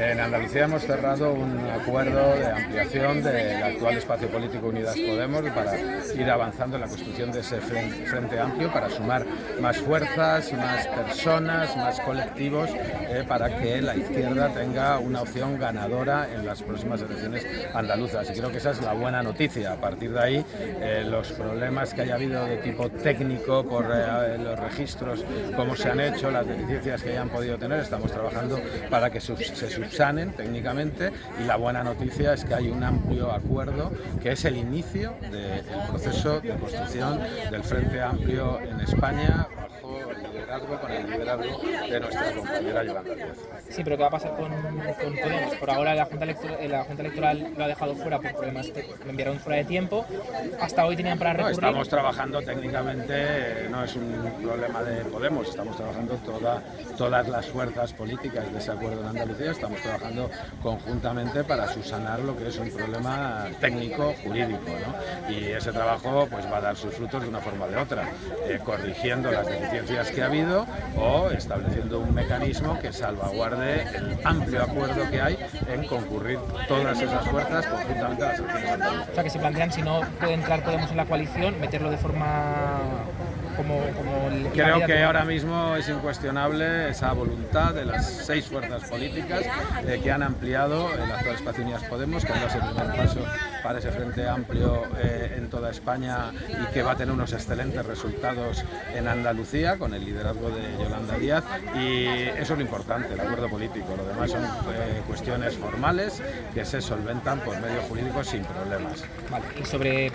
En Andalucía hemos cerrado un acuerdo de ampliación del actual espacio político Unidas Podemos para ir avanzando en la construcción de ese frente amplio, para sumar más fuerzas, más personas, más colectivos, eh, para que la izquierda tenga una opción ganadora en las próximas elecciones andaluzas. Y creo que esa es la buena noticia. A partir de ahí, eh, los problemas que haya habido de tipo técnico por eh, los registros, cómo se han hecho, las deficiencias que hayan podido tener, estamos trabajando para que se subsanen técnicamente y la buena noticia es que hay un amplio acuerdo que es el inicio del proceso de construcción del Frente Amplio en España con el liderazgo de nuestra compañera Yolanda Díaz. Sí, pero ¿qué va a pasar con, con Podemos? Por ahora la Junta, Electoral, eh, la Junta Electoral lo ha dejado fuera por problemas que me enviaron fuera de tiempo. Hasta hoy tenían para recurrir. No, estamos trabajando técnicamente, no es un problema de Podemos, estamos trabajando toda, todas las fuerzas políticas de ese acuerdo en Andalucía, estamos trabajando conjuntamente para subsanar lo que es un problema técnico, jurídico. ¿no? Y ese trabajo pues, va a dar sus frutos de una forma o de otra, eh, corrigiendo las deficiencias que ha o estableciendo un mecanismo que salvaguarde el amplio acuerdo que hay en concurrir todas esas fuerzas conjuntamente a las elecciones O sea que se plantean, si no puede entrar Podemos en la coalición, meterlo de forma como, Creo que ahora mismo es incuestionable esa voluntad de las seis fuerzas políticas eh, que han ampliado el actual espacio Unidas Podemos, que ha sido el primer paso para ese frente amplio eh, en toda España y que va a tener unos excelentes resultados en Andalucía con el liderazgo de Yolanda Díaz y eso es lo importante, el acuerdo político. Lo demás son eh, cuestiones formales que se solventan por medios jurídicos sin problemas. Sobre